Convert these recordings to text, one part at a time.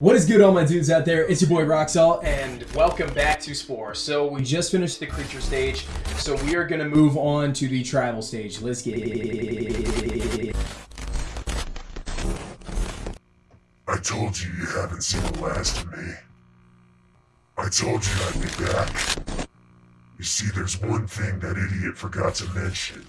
What is good all my dudes out there? It's your boy Roxall and welcome back to Spore. So we just finished the creature stage, so we are gonna move on to the tribal stage. Let's get it. I told you you haven't seen the last of me. I told you I'd be back. You see, there's one thing that idiot forgot to mention,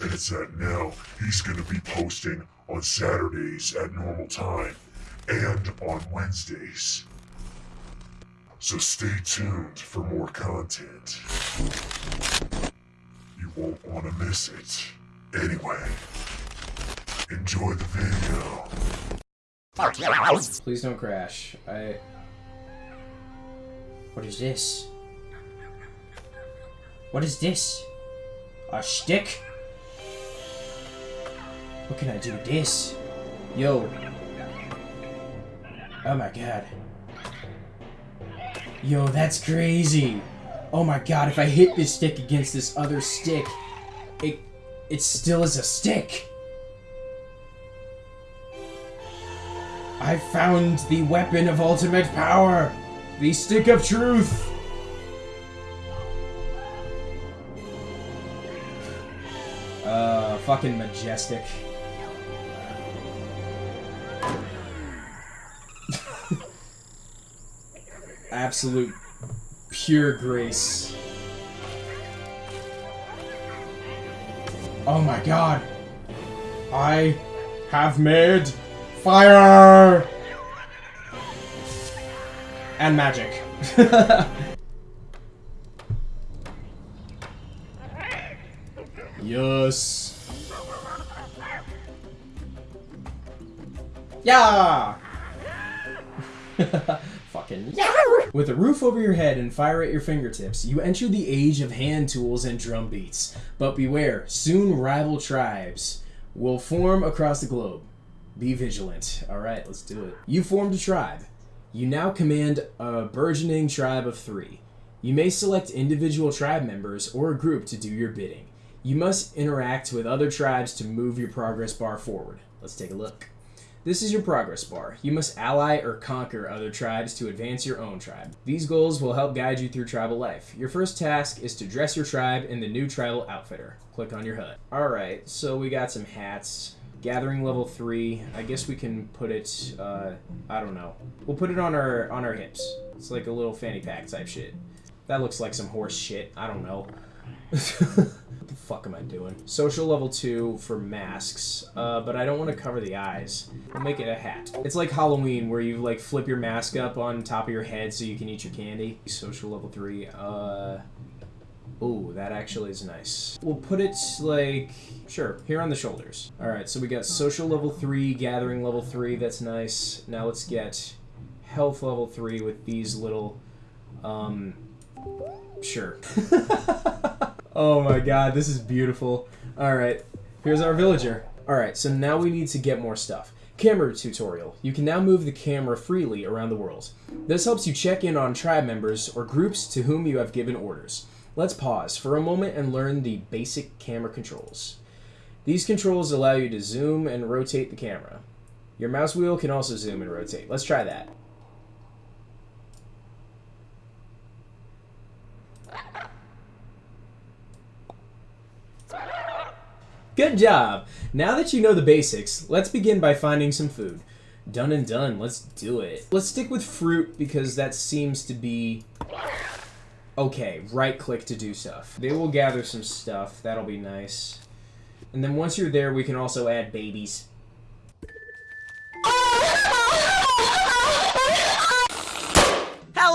and it's that now he's gonna be posting on Saturdays at normal time and on Wednesdays. So stay tuned for more content. You won't want to miss it. Anyway, enjoy the video. Please don't crash. I... What is this? What is this? A stick? What can I do with this? Yo, Oh my god. Yo, that's crazy. Oh my god, if I hit this stick against this other stick, it it still is a stick. I found the weapon of ultimate power. The stick of truth. Uh, fucking majestic. Absolute pure grace. Oh my god. I have made fire! And magic. yes. Yeah! With a roof over your head and fire at your fingertips, you enter the age of hand tools and drum beats. But beware, soon rival tribes will form across the globe. Be vigilant. Alright, let's do it. You formed a tribe. You now command a burgeoning tribe of three. You may select individual tribe members or a group to do your bidding. You must interact with other tribes to move your progress bar forward. Let's take a look. This is your progress bar. You must ally or conquer other tribes to advance your own tribe. These goals will help guide you through tribal life. Your first task is to dress your tribe in the new tribal outfitter. Click on your HUD. Alright, so we got some hats. Gathering level 3. I guess we can put it, uh, I don't know. We'll put it on our, on our hips. It's like a little fanny pack type shit. That looks like some horse shit. I don't know. Fuck am I doing? Social level 2 for masks, uh, but I don't want to cover the eyes. I'll make it a hat. It's like Halloween, where you, like, flip your mask up on top of your head so you can eat your candy. Social level 3, uh... Ooh, that actually is nice. We'll put it, like... Sure, here on the shoulders. Alright, so we got social level 3, gathering level 3, that's nice. Now let's get health level 3 with these little... Um... Sure. Oh my god, this is beautiful. Alright, here's our villager. Alright, so now we need to get more stuff. Camera tutorial. You can now move the camera freely around the world. This helps you check in on tribe members or groups to whom you have given orders. Let's pause for a moment and learn the basic camera controls. These controls allow you to zoom and rotate the camera. Your mouse wheel can also zoom and rotate. Let's try that. Good job! Now that you know the basics, let's begin by finding some food. Done and done, let's do it. Let's stick with fruit because that seems to be... Okay, right click to do stuff. They will gather some stuff, that'll be nice. And then once you're there, we can also add babies.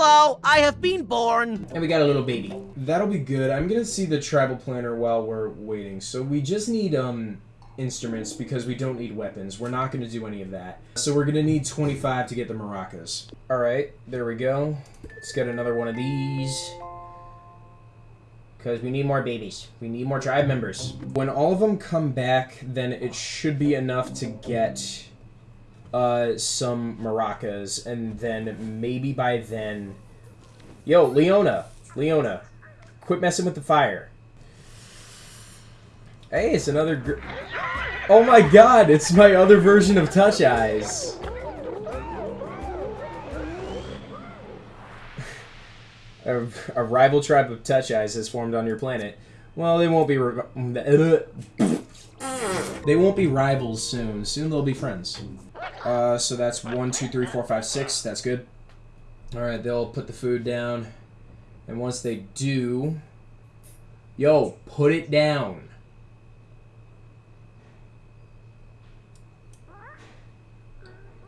Hello, I have been born. And we got a little baby. That'll be good. I'm gonna see the tribal planner while we're waiting. So we just need, um, instruments because we don't need weapons. We're not gonna do any of that. So we're gonna need 25 to get the maracas. Alright, there we go. Let's get another one of these. Because we need more babies. We need more tribe members. When all of them come back, then it should be enough to get uh, some maracas, and then maybe by then... Yo, Leona! Leona, quit messing with the fire. Hey, it's another Oh my god, it's my other version of Touch Eyes. a, a, rival tribe of Touch Eyes has formed on your planet. Well, they won't be they won't be rivals soon. Soon they'll be friends. Uh, so that's one, two, three, four, five, six. That's good. All right, they'll put the food down, and once they do, yo, put it down.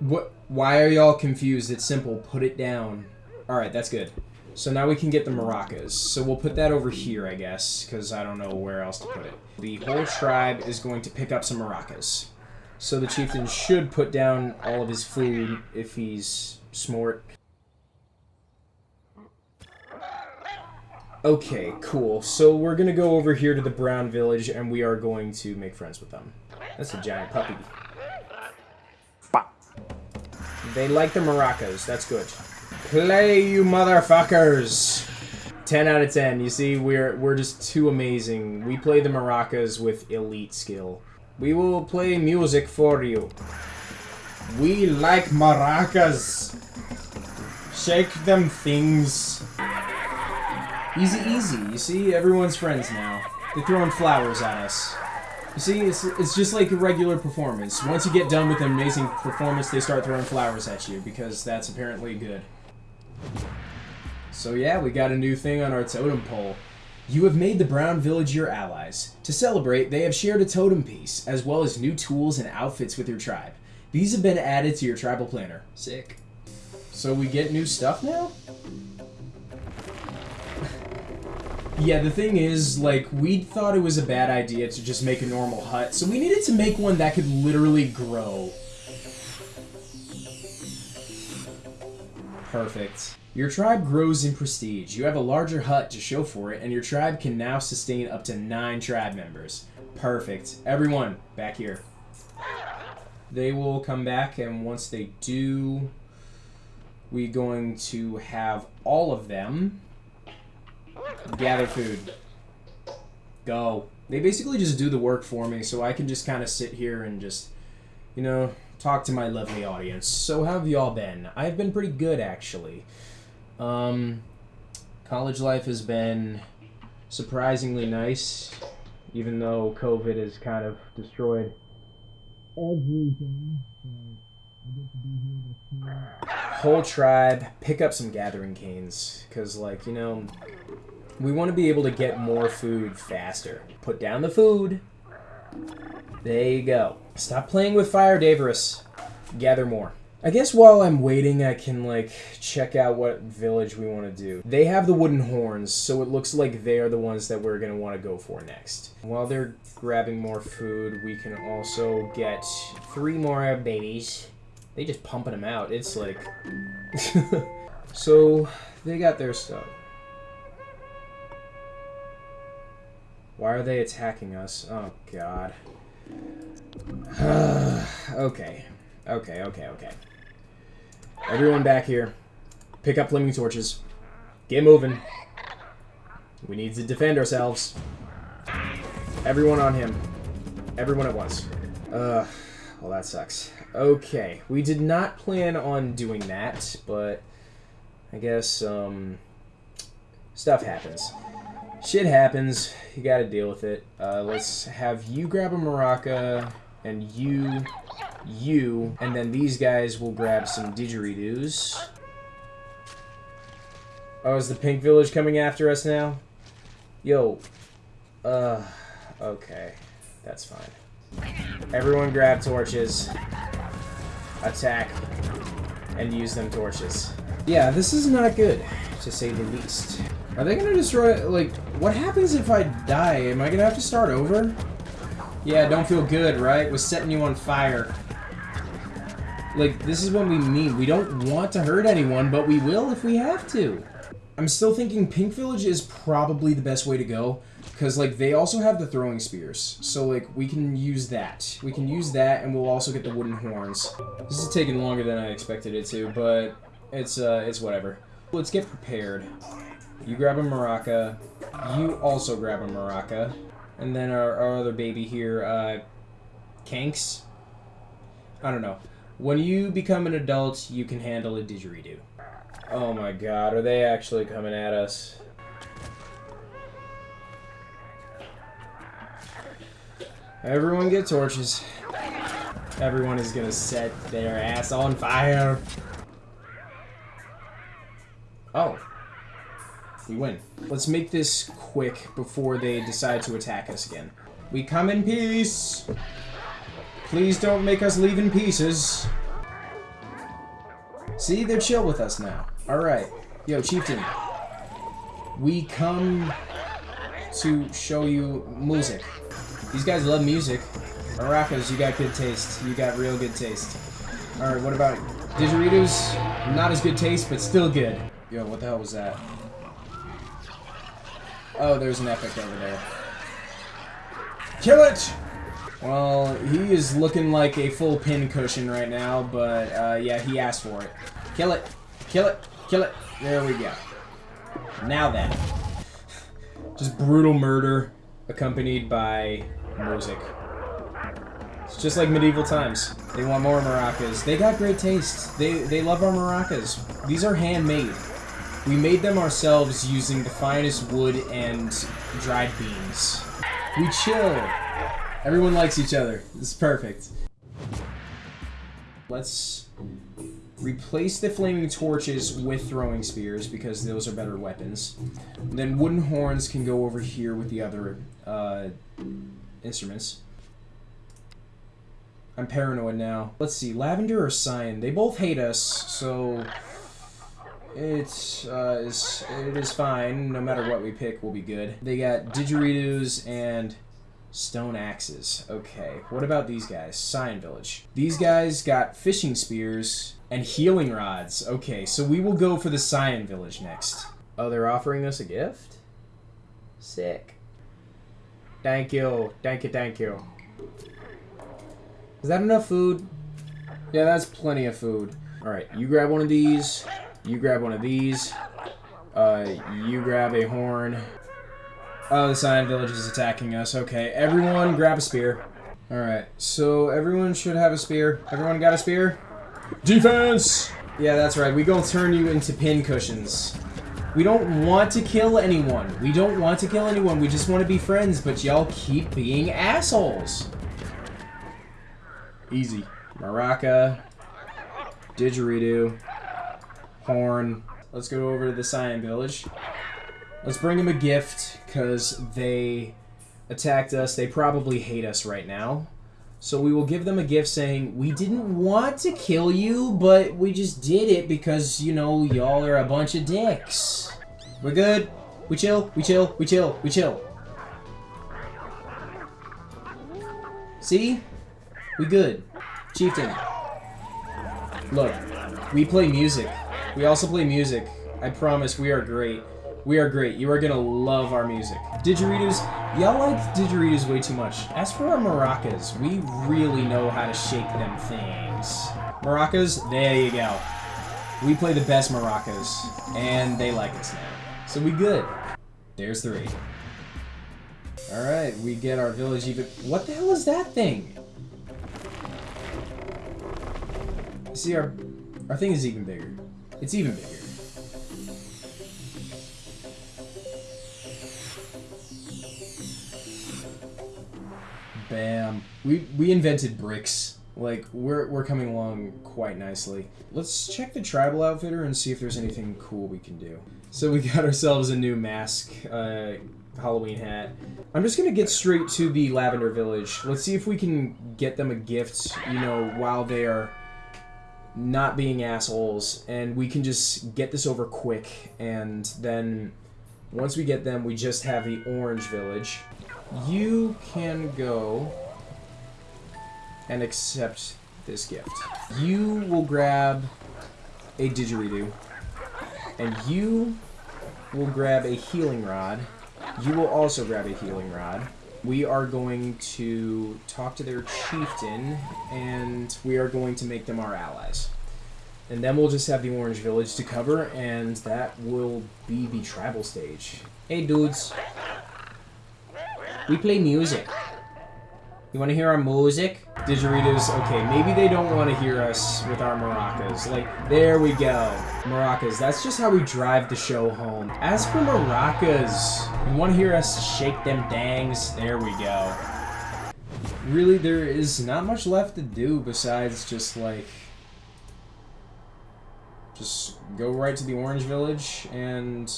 What? Why are y'all confused? It's simple. Put it down. All right, that's good. So now we can get the maracas. So we'll put that over here, I guess, because I don't know where else to put it. The whole tribe is going to pick up some maracas. So the chieftain should put down all of his food if he's smart. Okay, cool. So we're gonna go over here to the brown village and we are going to make friends with them. That's a giant puppy. Bop. They like the maracas. That's good. Play, you motherfuckers! 10 out of 10. You see, we're we're just too amazing. We play the maracas with elite skill. We will play music for you. We like maracas. Shake them things. Easy, easy. You see, everyone's friends now. They're throwing flowers at us. You see, it's, it's just like a regular performance. Once you get done with an amazing performance, they start throwing flowers at you because that's apparently good. So yeah, we got a new thing on our totem pole. You have made the Brown Village your allies. To celebrate, they have shared a totem piece, as well as new tools and outfits with your tribe. These have been added to your tribal planner. Sick. So we get new stuff now? yeah, the thing is, like, we thought it was a bad idea to just make a normal hut, so we needed to make one that could literally grow. Perfect. Your tribe grows in prestige. You have a larger hut to show for it, and your tribe can now sustain up to nine tribe members. Perfect. Everyone, back here. They will come back, and once they do, we're going to have all of them gather food. Go. They basically just do the work for me, so I can just kind of sit here and just, you know, talk to my lovely audience. So how have y'all been? I've been pretty good, actually. Um, college life has been surprisingly nice, even though COVID has kind of destroyed everything. Whole tribe, pick up some gathering canes, because, like, you know, we want to be able to get more food faster. Put down the food. There you go. Stop playing with fire, Davros. Gather more. I guess while I'm waiting, I can, like, check out what village we want to do. They have the wooden horns, so it looks like they're the ones that we're going to want to go for next. While they're grabbing more food, we can also get three more babies. They just pumping them out. It's like... so, they got their stuff. Why are they attacking us? Oh, God. okay. Okay, okay, okay. Everyone back here. Pick up flaming torches. Get moving. We need to defend ourselves. Everyone on him. Everyone at once. Uh, well, that sucks. Okay, we did not plan on doing that, but I guess, um, stuff happens. Shit happens. You gotta deal with it. Uh, let's have you grab a maraca, and you, you, and then these guys will grab some didgeridoos. Oh, is the Pink Village coming after us now? Yo. Uh, okay. That's fine. Everyone grab torches. Attack. And use them torches. Yeah, this is not good, to say the least. Are they gonna destroy, like, what happens if I die? Am I gonna have to start over? Yeah, don't feel good, right? Was setting you on fire. Like, this is what we mean. We don't want to hurt anyone, but we will if we have to. I'm still thinking Pink Village is probably the best way to go. Because, like, they also have the throwing spears. So, like, we can use that. We can use that, and we'll also get the wooden horns. This is taking longer than I expected it to, but it's, uh, it's whatever. Let's get prepared. You grab a maraca. You also grab a maraca. And then our, our other baby here, uh, Kanks? I don't know. When you become an adult, you can handle a didgeridoo. Oh my god, are they actually coming at us? Everyone get torches. Everyone is gonna set their ass on fire. Oh. We win. Let's make this quick before they decide to attack us again. We come in peace. Please don't make us leave in pieces. See, they're chill with us now. Alright. Yo, Chieftain. We come to show you music. These guys love music. Maracas, you got good taste. You got real good taste. Alright, what about didgeridoos? Not as good taste, but still good. Yo, what the hell was that? Oh, there's an epic over there. Kill it! Well, he is looking like a full pin cushion right now, but uh, yeah, he asked for it. Kill it! Kill it! Kill it! There we go. Now then. Just brutal murder accompanied by music. It's just like medieval times. They want more maracas. They got great taste. They they love our maracas. These are handmade. We made them ourselves using the finest wood and dried beans. We chill. Everyone likes each other. This is perfect. Let's replace the flaming torches with throwing spears because those are better weapons. Then wooden horns can go over here with the other uh, instruments. I'm paranoid now. Let's see, Lavender or Cyan? They both hate us, so it's uh, is it is fine. No matter what we pick, we'll be good. They got didgeridoos and stone axes. Okay, what about these guys? Cyan Village. These guys got fishing spears and healing rods. Okay, so we will go for the Cyan Village next. Oh, they're offering us a gift? Sick. Thank you. Thank you, thank you. Is that enough food? Yeah, that's plenty of food. Alright, you grab one of these. You grab one of these. Uh, you grab a horn. Oh, the Cyan Village is attacking us. Okay, everyone grab a spear. Alright, so everyone should have a spear. Everyone got a spear? Defense! Yeah, that's right. We gonna turn you into pin cushions. We don't want to kill anyone. We don't want to kill anyone. We just want to be friends, but y'all keep being assholes. Easy. Maraca. Didgeridoo. Horn. Let's go over to the Cyan Village. Let's bring them a gift, because they attacked us. They probably hate us right now. So we will give them a gift saying, we didn't want to kill you, but we just did it because, you know, y'all are a bunch of dicks. We're good. We chill, we chill, we chill, we chill. See? We good. Chieftain. Look, we play music. We also play music. I promise we are great. We are great. You are gonna love our music. Didgeridoos, y'all like didgeridoos way too much. As for our maracas, we really know how to shake them things. Maracas, there you go. We play the best maracas, and they like us now. So we good. There's three. Alright, we get our village even- What the hell is that thing? See, our, our thing is even bigger. It's even bigger. Bam. We we invented bricks. Like we're we're coming along quite nicely. Let's check the tribal outfitter and see if there's anything cool we can do. So we got ourselves a new mask, uh, Halloween hat. I'm just gonna get straight to the Lavender Village. Let's see if we can get them a gift. You know, while they are not being assholes, and we can just get this over quick. And then once we get them, we just have the Orange Village. You can go and accept this gift. You will grab a didgeridoo, and you will grab a healing rod. You will also grab a healing rod. We are going to talk to their chieftain, and we are going to make them our allies. And then we'll just have the Orange Village to cover, and that will be the tribal stage. Hey dudes, we play music. You want to hear our music? Didgeritos, okay, maybe they don't want to hear us with our maracas. Like, there we go. Maracas, that's just how we drive the show home. As for maracas, you want to hear us shake them dangs? There we go. Really, there is not much left to do besides just, like, just go right to the Orange Village and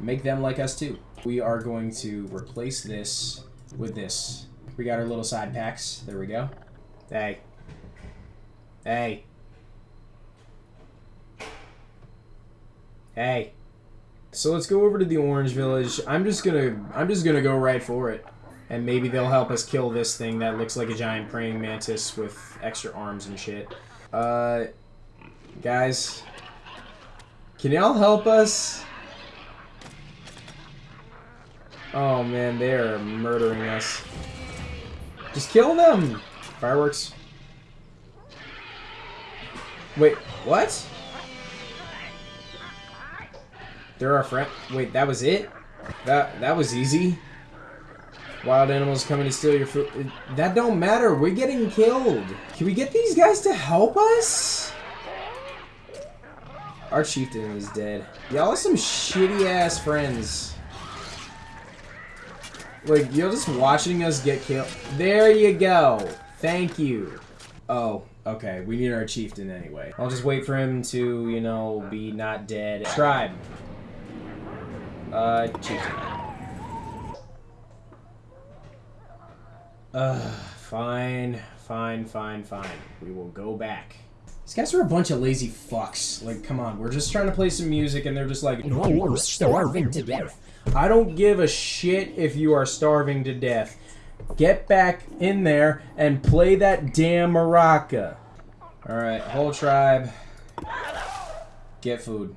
make them like us too. We are going to replace this with this. We got our little side packs. There we go. Hey. Hey. Hey. So let's go over to the Orange Village. I'm just gonna I'm just gonna go right for it. And maybe they'll help us kill this thing that looks like a giant praying mantis with extra arms and shit. Uh guys. Can y'all help us? Oh man, they are murdering us. Just kill them! Fireworks. Wait, what? They're our friend. Wait, that was it? That that was easy. Wild animals coming to steal your food. That don't matter. We're getting killed. Can we get these guys to help us? Our chieftain is dead. Y'all are some shitty ass friends. Like, you're just watching us get killed. There you go. Thank you. Oh, okay. We need our chieftain anyway. I'll just wait for him to, you know, be not dead. Tribe. Uh, chieftain. Uh, fine, fine, fine, fine. We will go back. These guys are a bunch of lazy fucks. Like, come on, we're just trying to play some music and they're just like, You're starving to death. I don't give a shit if you are starving to death. Get back in there and play that damn maraca. Alright, whole tribe. Get food.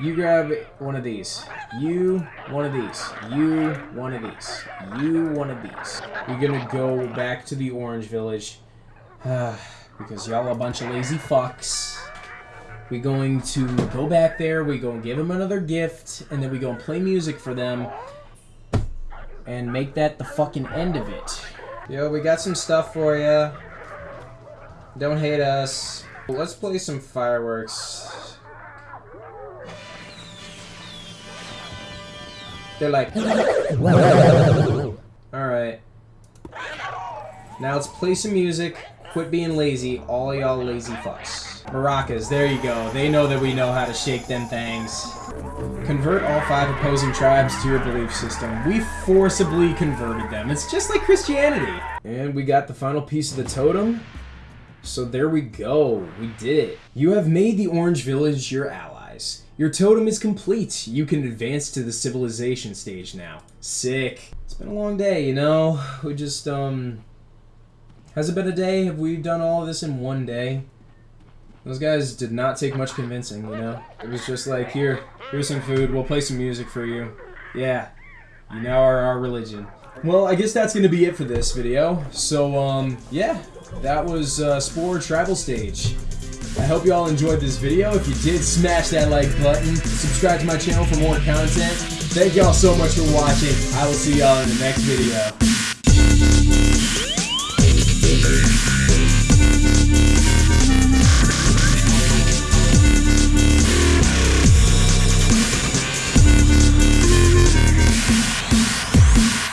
You grab one of these. You one of these. You one of these. You one of these. You're gonna go back to the orange village. because y'all a bunch of lazy fucks. We going to go back there, we go and give them another gift, and then we go and play music for them and make that the fucking end of it. Yo, we got some stuff for you. Don't hate us. Let's play some fireworks. They're like, alright. Now let's play some music. Quit being lazy, all y'all lazy fucks. Maracas, there you go. They know that we know how to shake them things. Convert all five opposing tribes to your belief system. We forcibly converted them. It's just like Christianity. And we got the final piece of the totem. So there we go. We did it. You have made the Orange Village your allies. Your totem is complete. You can advance to the civilization stage now. Sick. It's been a long day, you know? We just, um... Has it been a day? Have we done all of this in one day? Those guys did not take much convincing, you know? It was just like, here, here's some food, we'll play some music for you. Yeah, you now are our religion. Well, I guess that's gonna be it for this video. So, um, yeah, that was uh, Spore Tribal Stage. I hope you all enjoyed this video. If you did, smash that like button. Subscribe to my channel for more content. Thank y'all so much for watching. I will see y'all in the next video.